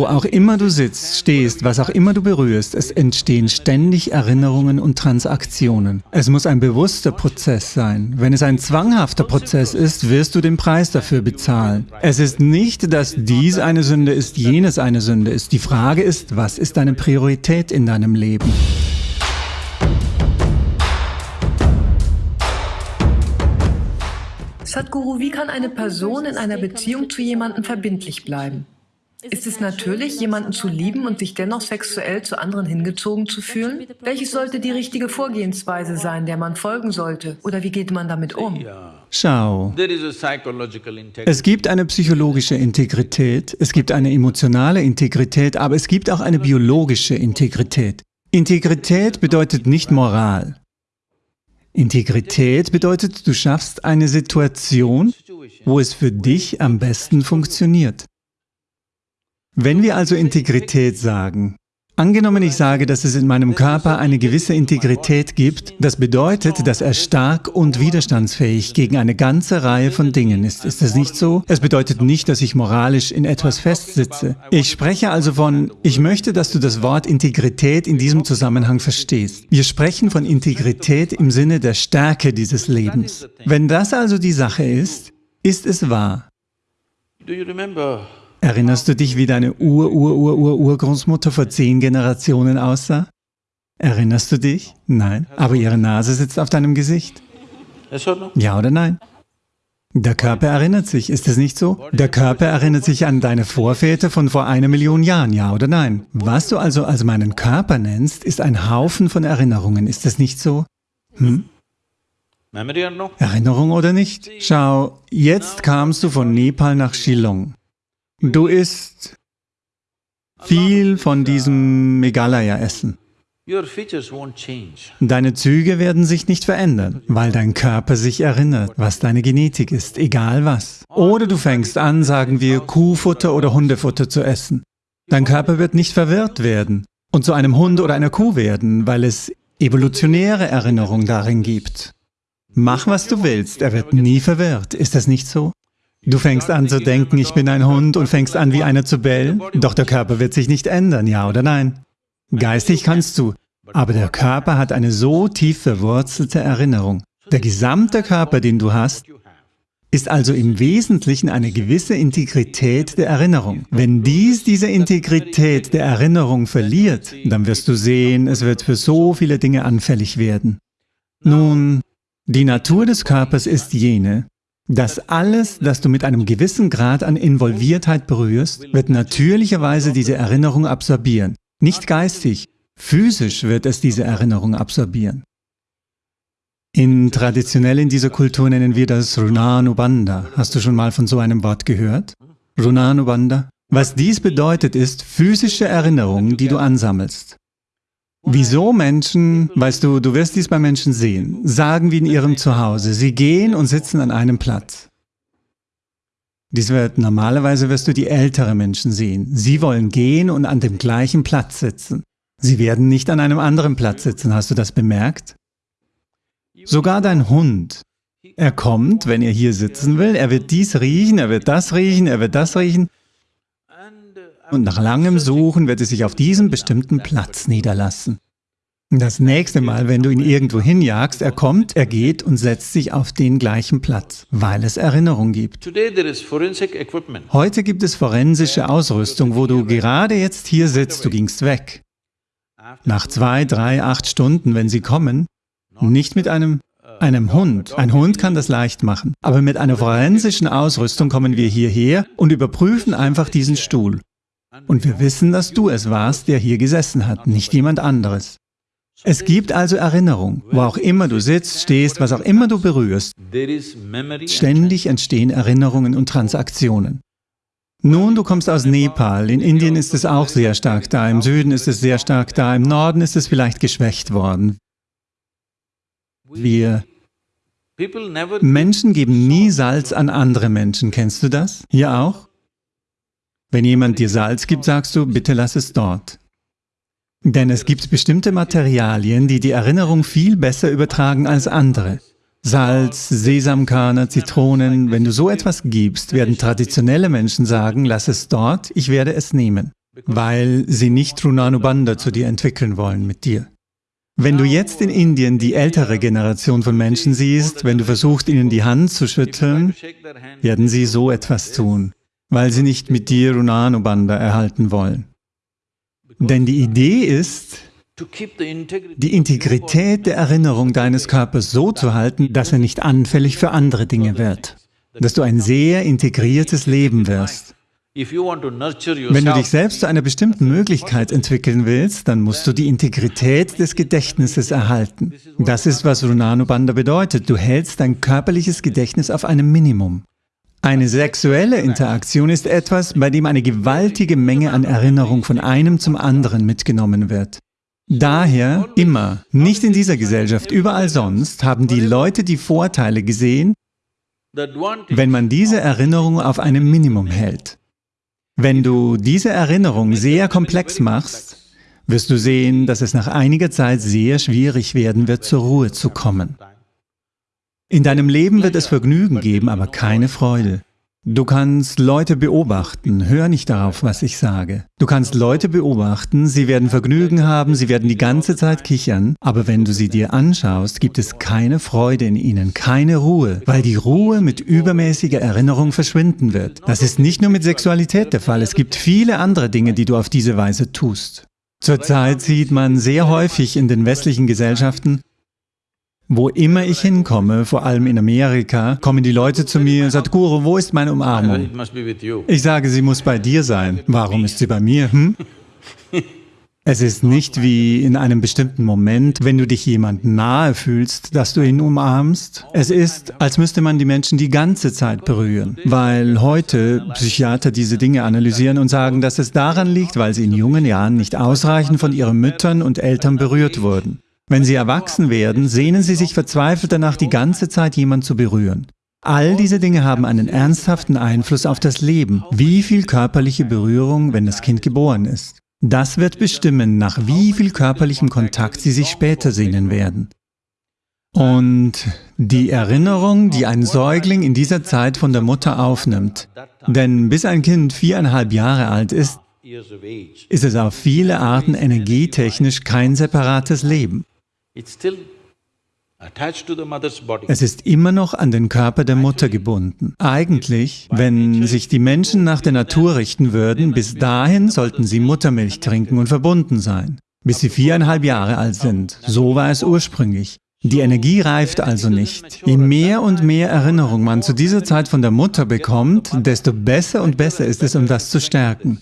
Wo auch immer du sitzt, stehst, was auch immer du berührst, es entstehen ständig Erinnerungen und Transaktionen. Es muss ein bewusster Prozess sein. Wenn es ein zwanghafter Prozess ist, wirst du den Preis dafür bezahlen. Es ist nicht, dass dies eine Sünde ist, jenes eine Sünde ist. Die Frage ist, was ist deine Priorität in deinem Leben? Sadhguru, wie kann eine Person in einer Beziehung zu jemandem verbindlich bleiben? Ist es natürlich, jemanden zu lieben und sich dennoch sexuell zu anderen hingezogen zu fühlen? Welches sollte die richtige Vorgehensweise sein, der man folgen sollte? Oder wie geht man damit um? Schau, es gibt eine psychologische Integrität, es gibt eine emotionale Integrität, aber es gibt auch eine biologische Integrität. Integrität bedeutet nicht Moral. Integrität bedeutet, du schaffst eine Situation, wo es für dich am besten funktioniert. Wenn wir also Integrität sagen, Angenommen, ich sage, dass es in meinem Körper eine gewisse Integrität gibt, das bedeutet, dass er stark und widerstandsfähig gegen eine ganze Reihe von Dingen ist. Ist das nicht so? Es bedeutet nicht, dass ich moralisch in etwas festsitze. Ich spreche also von, ich möchte, dass du das Wort Integrität in diesem Zusammenhang verstehst. Wir sprechen von Integrität im Sinne der Stärke dieses Lebens. Wenn das also die Sache ist, ist es wahr. Erinnerst du dich, wie deine Ur-Ur-Ur-Ur-Urgroßmutter vor zehn Generationen aussah? Erinnerst du dich? Nein. Aber ihre Nase sitzt auf deinem Gesicht. Ja oder nein? Der Körper erinnert sich, ist es nicht so? Der Körper erinnert sich an deine Vorväter von vor einer Million Jahren, ja oder nein? Was du also als meinen Körper nennst, ist ein Haufen von Erinnerungen, ist es nicht so? Hm? Erinnerung oder nicht? Schau, jetzt kamst du von Nepal nach Shillong. Du isst viel von diesem Meghalaya-Essen. Deine Züge werden sich nicht verändern, weil dein Körper sich erinnert, was deine Genetik ist, egal was. Oder du fängst an, sagen wir, Kuhfutter oder Hundefutter zu essen. Dein Körper wird nicht verwirrt werden und zu einem Hund oder einer Kuh werden, weil es evolutionäre Erinnerung darin gibt. Mach, was du willst, er wird nie verwirrt. Ist das nicht so? Du fängst an zu denken, ich bin ein Hund und fängst an wie einer zu bellen, doch der Körper wird sich nicht ändern, ja oder nein? Geistig kannst du, aber der Körper hat eine so tief verwurzelte Erinnerung. Der gesamte Körper, den du hast, ist also im Wesentlichen eine gewisse Integrität der Erinnerung. Wenn dies diese Integrität der Erinnerung verliert, dann wirst du sehen, es wird für so viele Dinge anfällig werden. Nun, die Natur des Körpers ist jene, dass alles, das du mit einem gewissen Grad an Involviertheit berührst, wird natürlicherweise diese Erinnerung absorbieren. Nicht geistig, physisch wird es diese Erinnerung absorbieren. In traditionell in dieser Kultur nennen wir das Runanubanda. Hast du schon mal von so einem Wort gehört? Runanubanda? Was dies bedeutet, ist physische Erinnerungen, die du ansammelst. Wieso Menschen, weißt du, du wirst dies bei Menschen sehen, sagen wie in ihrem Zuhause, sie gehen und sitzen an einem Platz. Dies wird, normalerweise wirst du die ältere Menschen sehen. Sie wollen gehen und an dem gleichen Platz sitzen. Sie werden nicht an einem anderen Platz sitzen, hast du das bemerkt? Sogar dein Hund. Er kommt, wenn er hier sitzen will, er wird dies riechen, er wird das riechen, er wird das riechen. Und nach langem Suchen wird es sich auf diesem bestimmten Platz niederlassen. Das nächste Mal, wenn du ihn irgendwo hinjagst, er kommt, er geht und setzt sich auf den gleichen Platz, weil es Erinnerung gibt. Heute gibt es forensische Ausrüstung, wo du gerade jetzt hier sitzt, du gingst weg. Nach zwei, drei, acht Stunden, wenn sie kommen, nicht mit einem einem Hund. Ein Hund kann das leicht machen. Aber mit einer forensischen Ausrüstung kommen wir hierher und überprüfen einfach diesen Stuhl. Und wir wissen, dass du es warst, der hier gesessen hat, nicht jemand anderes. Es gibt also Erinnerung, wo auch immer du sitzt, stehst, was auch immer du berührst. Ständig entstehen Erinnerungen und Transaktionen. Nun, du kommst aus Nepal, in Indien ist es auch sehr stark da, im Süden ist es sehr stark da, im Norden ist es vielleicht geschwächt worden. Wir Menschen geben nie Salz an andere Menschen, kennst du das? Hier auch? Wenn jemand dir Salz gibt, sagst du, bitte lass es dort. Denn es gibt bestimmte Materialien, die die Erinnerung viel besser übertragen als andere. Salz, Sesamkörner, Zitronen, wenn du so etwas gibst, werden traditionelle Menschen sagen, lass es dort, ich werde es nehmen. weil sie nicht Runanubanda zu dir entwickeln wollen mit dir. Wenn du jetzt in Indien die ältere Generation von Menschen siehst, wenn du versuchst, ihnen die Hand zu schütteln, werden sie so etwas tun, weil sie nicht mit dir Runanubanda erhalten wollen. Denn die Idee ist, die Integrität der Erinnerung deines Körpers so zu halten, dass er nicht anfällig für andere Dinge wird, dass du ein sehr integriertes Leben wirst. Wenn du dich selbst zu einer bestimmten Möglichkeit entwickeln willst, dann musst du die Integrität des Gedächtnisses erhalten. Das ist, was Runanubanda bedeutet. Du hältst dein körperliches Gedächtnis auf einem Minimum. Eine sexuelle Interaktion ist etwas, bei dem eine gewaltige Menge an Erinnerung von einem zum anderen mitgenommen wird. Daher immer, nicht in dieser Gesellschaft, überall sonst, haben die Leute die Vorteile gesehen, wenn man diese Erinnerung auf einem Minimum hält. Wenn du diese Erinnerung sehr komplex machst, wirst du sehen, dass es nach einiger Zeit sehr schwierig werden wird, zur Ruhe zu kommen. In deinem Leben wird es Vergnügen geben, aber keine Freude. Du kannst Leute beobachten, hör nicht darauf, was ich sage. Du kannst Leute beobachten, sie werden Vergnügen haben, sie werden die ganze Zeit kichern, aber wenn du sie dir anschaust, gibt es keine Freude in ihnen, keine Ruhe, weil die Ruhe mit übermäßiger Erinnerung verschwinden wird. Das ist nicht nur mit Sexualität der Fall, es gibt viele andere Dinge, die du auf diese Weise tust. Zurzeit sieht man sehr häufig in den westlichen Gesellschaften, wo immer ich hinkomme, vor allem in Amerika, kommen die Leute zu mir und sagen, Guru, wo ist meine Umarmung? Ich sage, sie muss bei dir sein. Warum ist sie bei mir? Hm? Es ist nicht wie in einem bestimmten Moment, wenn du dich jemand nahe fühlst, dass du ihn umarmst. Es ist, als müsste man die Menschen die ganze Zeit berühren, weil heute Psychiater diese Dinge analysieren und sagen, dass es daran liegt, weil sie in jungen Jahren nicht ausreichend von ihren Müttern und Eltern berührt wurden. Wenn sie erwachsen werden, sehnen sie sich verzweifelt danach, die ganze Zeit jemand zu berühren. All diese Dinge haben einen ernsthaften Einfluss auf das Leben. Wie viel körperliche Berührung, wenn das Kind geboren ist. Das wird bestimmen, nach wie viel körperlichem Kontakt sie sich später sehnen werden. Und die Erinnerung, die ein Säugling in dieser Zeit von der Mutter aufnimmt, denn bis ein Kind viereinhalb Jahre alt ist, ist es auf viele Arten energietechnisch kein separates Leben. Es ist immer noch an den Körper der Mutter gebunden. Eigentlich, wenn sich die Menschen nach der Natur richten würden, bis dahin sollten sie Muttermilch trinken und verbunden sein, bis sie viereinhalb Jahre alt sind. So war es ursprünglich. Die Energie reift also nicht. Je mehr und mehr Erinnerung man zu dieser Zeit von der Mutter bekommt, desto besser und besser ist es, um das zu stärken.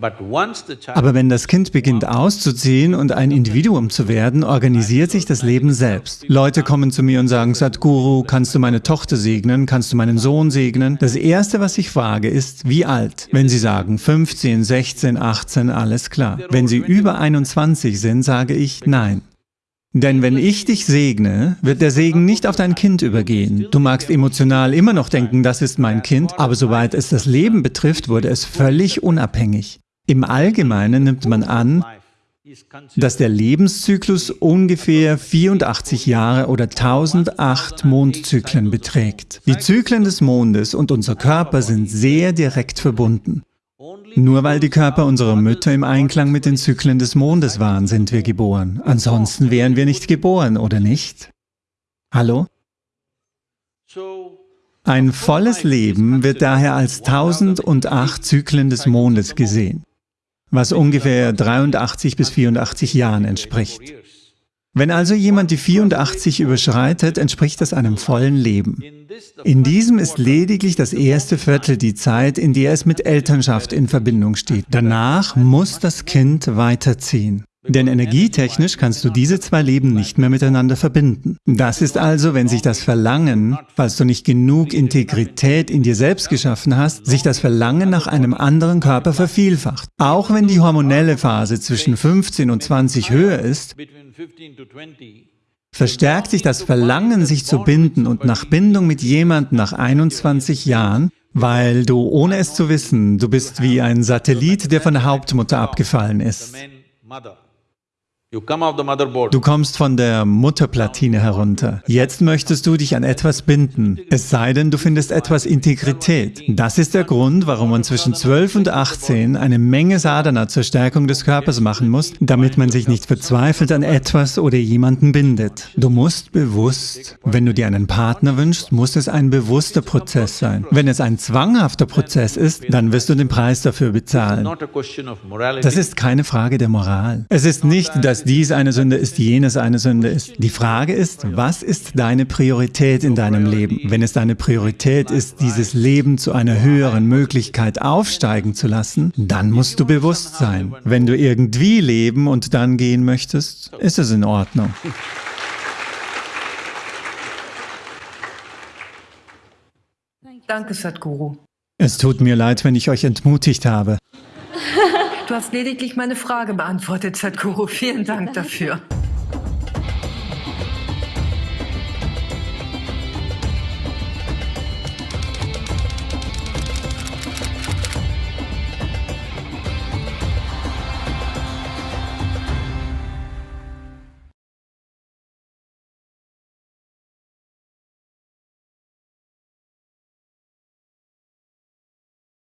Aber wenn das Kind beginnt auszuziehen und ein Individuum zu werden, organisiert sich das Leben selbst. Leute kommen zu mir und sagen, Sadhguru, kannst du meine Tochter segnen, kannst du meinen Sohn segnen? Das Erste, was ich frage, ist, wie alt? Wenn sie sagen 15, 16, 18, alles klar. Wenn sie über 21 sind, sage ich, nein. Denn wenn ich dich segne, wird der Segen nicht auf dein Kind übergehen. Du magst emotional immer noch denken, das ist mein Kind, aber soweit es das Leben betrifft, wurde es völlig unabhängig. Im Allgemeinen nimmt man an, dass der Lebenszyklus ungefähr 84 Jahre oder 1008 Mondzyklen beträgt. Die Zyklen des Mondes und unser Körper sind sehr direkt verbunden. Nur weil die Körper unserer Mütter im Einklang mit den Zyklen des Mondes waren, sind wir geboren. Ansonsten wären wir nicht geboren, oder nicht? Hallo? Ein volles Leben wird daher als 1008 Zyklen des Mondes gesehen was ungefähr 83 bis 84 Jahren entspricht. Wenn also jemand die 84 überschreitet, entspricht das einem vollen Leben. In diesem ist lediglich das erste Viertel die Zeit, in der es mit Elternschaft in Verbindung steht. Danach muss das Kind weiterziehen. Denn energietechnisch kannst du diese zwei Leben nicht mehr miteinander verbinden. Das ist also, wenn sich das Verlangen, falls du nicht genug Integrität in dir selbst geschaffen hast, sich das Verlangen nach einem anderen Körper vervielfacht. Auch wenn die hormonelle Phase zwischen 15 und 20 höher ist, verstärkt sich das Verlangen, sich zu binden und nach Bindung mit jemandem nach 21 Jahren, weil du, ohne es zu wissen, du bist wie ein Satellit, der von der Hauptmutter abgefallen ist. Du kommst von der Mutterplatine herunter. Jetzt möchtest du dich an etwas binden, es sei denn, du findest etwas Integrität. Das ist der Grund, warum man zwischen 12 und 18 eine Menge Sadhana zur Stärkung des Körpers machen muss, damit man sich nicht verzweifelt an etwas oder jemanden bindet. Du musst bewusst, wenn du dir einen Partner wünschst, muss es ein bewusster Prozess sein. Wenn es ein zwanghafter Prozess ist, dann wirst du den Preis dafür bezahlen. Das ist keine Frage der Moral. Es ist nicht, dass dass dies eine Sünde ist, jenes eine Sünde ist. Die Frage ist, was ist deine Priorität in deinem Leben? Wenn es deine Priorität ist, dieses Leben zu einer höheren Möglichkeit aufsteigen zu lassen, dann musst du bewusst sein. Wenn du irgendwie leben und dann gehen möchtest, ist es in Ordnung. Danke, Sadhguru. Es tut mir leid, wenn ich euch entmutigt habe. Du hast lediglich meine Frage beantwortet, Sadhguru. Vielen Dank dafür.